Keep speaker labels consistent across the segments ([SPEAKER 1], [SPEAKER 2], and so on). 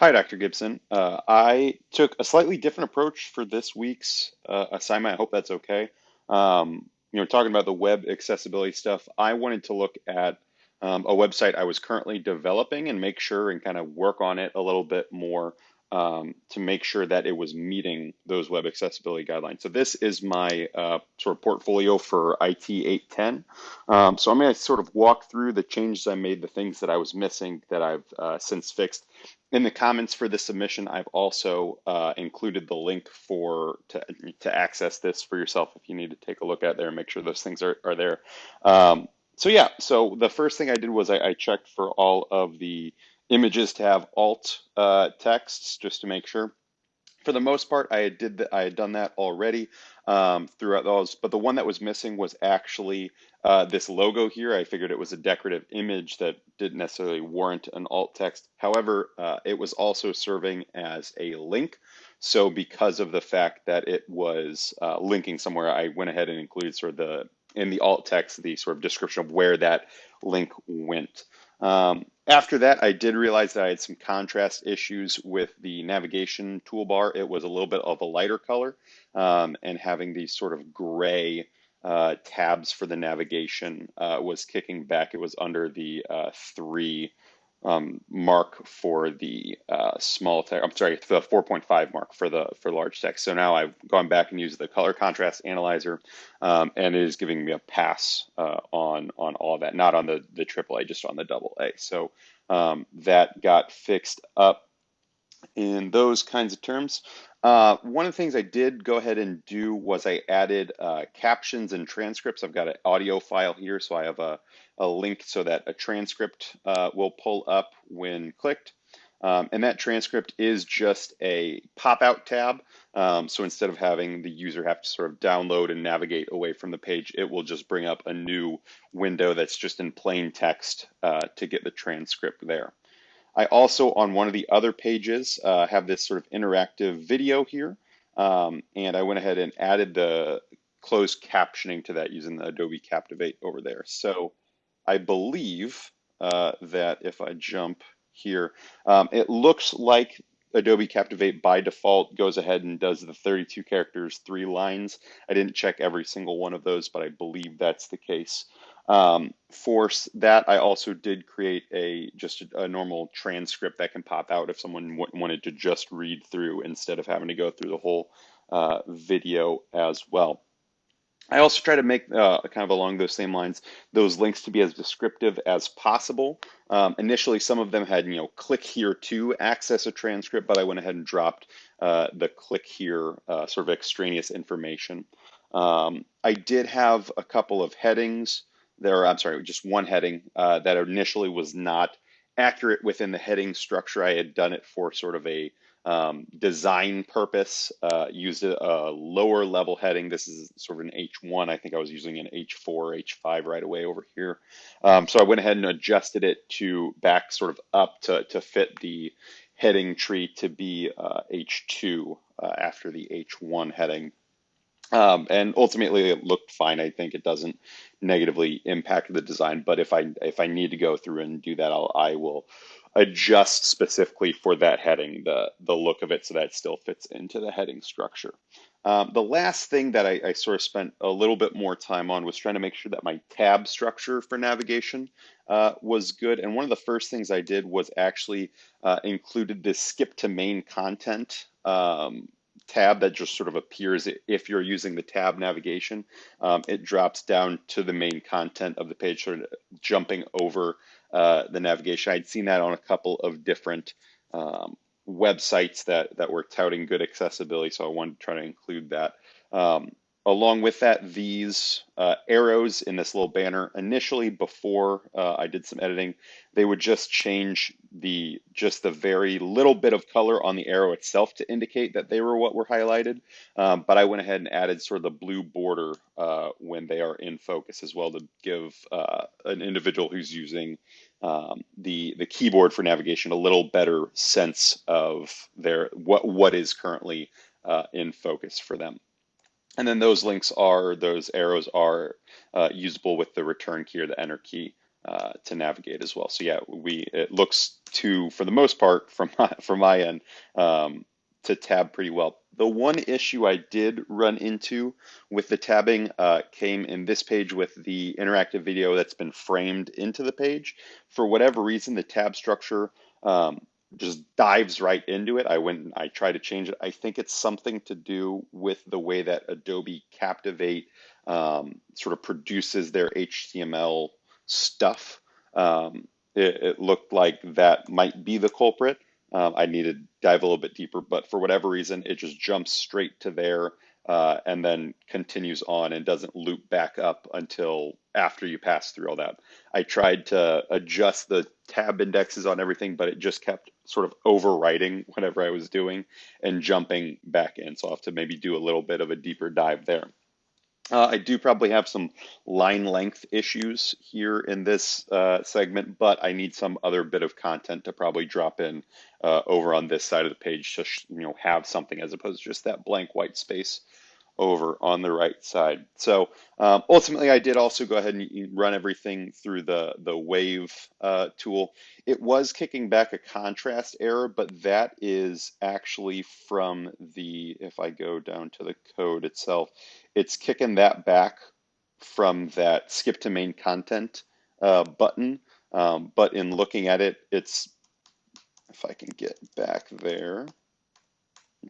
[SPEAKER 1] Hi, Dr. Gibson. Uh, I took a slightly different approach for this week's uh, assignment. I hope that's okay. Um, you know, talking about the web accessibility stuff, I wanted to look at um, a website I was currently developing and make sure and kind of work on it a little bit more um, to make sure that it was meeting those web accessibility guidelines. So this is my uh, sort of portfolio for IT 810. Um, so I'm going to sort of walk through the changes I made, the things that I was missing that I've uh, since fixed. In the comments for the submission, I've also uh, included the link for to, to access this for yourself if you need to take a look at there and make sure those things are, are there. Um, so yeah, so the first thing I did was I, I checked for all of the images to have alt uh, texts just to make sure. For the most part, I did I had done that already um, throughout those, but the one that was missing was actually uh, this logo here. I figured it was a decorative image that didn't necessarily warrant an alt text. However, uh, it was also serving as a link. So because of the fact that it was uh, linking somewhere, I went ahead and included sort of the in the alt text the sort of description of where that link went. Um, after that, I did realize that I had some contrast issues with the navigation toolbar. It was a little bit of a lighter color um, and having these sort of gray uh, tabs for the navigation uh, was kicking back. It was under the uh, three um, mark for the uh, small text. I'm sorry, the 4.5 mark for the for large text. So now I've gone back and used the color contrast analyzer, um, and it is giving me a pass uh, on on all that. Not on the the AAA, just on the double A. So um, that got fixed up in those kinds of terms. Uh, one of the things I did go ahead and do was I added uh, captions and transcripts. I've got an audio file here, so I have a, a link so that a transcript uh, will pull up when clicked. Um, and that transcript is just a pop-out tab. Um, so instead of having the user have to sort of download and navigate away from the page, it will just bring up a new window that's just in plain text uh, to get the transcript there. I also, on one of the other pages, uh, have this sort of interactive video here. Um, and I went ahead and added the closed captioning to that using the Adobe Captivate over there. So I believe uh, that if I jump here, um, it looks like Adobe Captivate by default goes ahead and does the 32 characters, three lines. I didn't check every single one of those, but I believe that's the case. Um, for that, I also did create a just a, a, normal transcript that can pop out if someone wanted to just read through instead of having to go through the whole uh, video as well. I also try to make uh, kind of along those same lines those links to be as descriptive as possible. Um, initially, some of them had you know click here to access a transcript, but I went ahead and dropped uh, the click here uh, sort of extraneous information. Um, I did have a couple of headings there, I'm sorry, just one heading uh, that initially was not accurate within the heading structure. I had done it for sort of a um, design purpose, uh, used a, a, lower level heading. This is sort of an H1. I think I was using an H4, H5 right away over here. Um, so I went ahead and adjusted it to back sort of up to, to fit the heading tree to be uh, H2 uh, after the H1 heading. Um, and ultimately it looked fine. I think it doesn't negatively impact the design, but if I if I need to go through and do that, I'll, I will adjust specifically for that heading, the, the look of it so that it still fits into the heading structure. Um, the last thing that I, I, sort of spent a little bit more time on was trying to make sure that my tab structure for navigation uh, was good. And one of the first things I did was actually uh, included this skip to main content um, tab that just sort of appears if you're using the tab navigation. Um, it drops down to the main content of the page, sort of jumping over uh, the navigation. I'd seen that on a couple of different um, websites that, that were touting good accessibility, so I wanted to try to include that. Um, Along with that, these uh, arrows in this little banner, initially before uh, I did some editing, they would just change the just the very little bit of color on the arrow itself to indicate that they were what were highlighted. Um, but I went ahead and added sort of the blue border uh, when they are in focus as well to give uh, an individual who's using um, the the keyboard for navigation a little better sense of their what what is currently uh, in focus for them. And then those links are, those arrows are uh, usable with the return key or the enter key uh, to navigate as well. So yeah, we it looks to for the most part from my, from my end um, to tab pretty well. The one issue I did run into with the tabbing uh, came in this page with the interactive video that's been framed into the page. For whatever reason, the tab structure um, dives right into it. I went and I tried to change it. I think it's something to do with the way that Adobe Captivate um, sort of produces their HTML stuff. Um, it, it, looked like that might be the culprit. Um, I need to dive a little bit deeper, but for whatever reason, it just jumps straight to there uh, and then continues on and doesn't loop back up until after you pass through all that. I tried to adjust the tab indexes on everything, but it just kept sort of overwriting whatever I was doing and jumping back in. So I'll have to maybe do a little bit of a deeper dive there. Uh, I do probably have some line length issues here in this uh, segment, but I need some other bit of content to probably drop in uh, over on this side of the page to you know have something as opposed to just that blank white space over on the right side. So um, ultimately, I did also go ahead and run everything through the, the wave uh, tool. It was kicking back a contrast error, but that is actually from the, if I go down to the code itself, it's kicking that back from that skip to main content uh, button. Um, but in looking at it, it's, if I can get back there,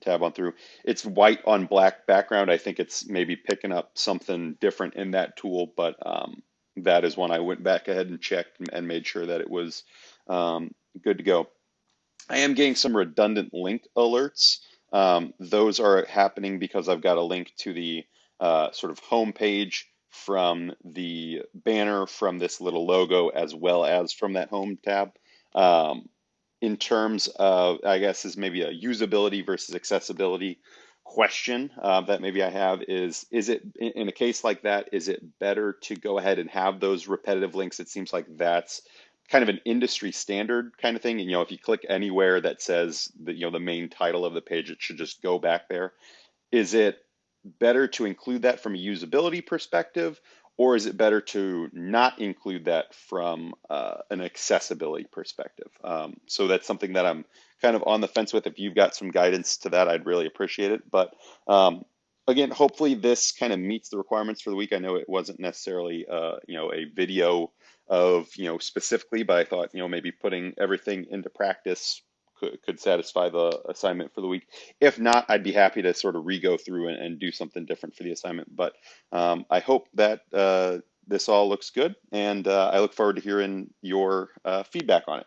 [SPEAKER 1] tab on through. It's white on black background. I think it's maybe picking up something different in that tool, but um, that is one I went back ahead and checked and made sure that it was um, good to go. I am getting some redundant link alerts. Um, those are happening because I've got a link to the uh, sort of home page from the banner from this little logo as well as from that home tab. Um, in terms of, I guess, is maybe a usability versus accessibility question uh, that maybe I have is, is it, in a case like that, is it better to go ahead and have those repetitive links? It seems like that's kind of an industry standard kind of thing. And, you know, if you click anywhere that says the, you know, the main title of the page, it should just go back there. Is it better to include that from a usability perspective or is it better to not include that from uh, an accessibility perspective? Um, so that's something that I'm kind of on the fence with. If you've got some guidance to that, I'd really appreciate it. But um, again, hopefully this kind of meets the requirements for the week. I know it wasn't necessarily, uh, you know, a video of, you know, specifically, but I thought, you know, maybe putting everything into practice could, could satisfy the assignment for the week. If not, I'd be happy to sort of re-go through and, and do something different for the assignment. But um, I hope that uh, this all looks good, and uh, I look forward to hearing your uh, feedback on it.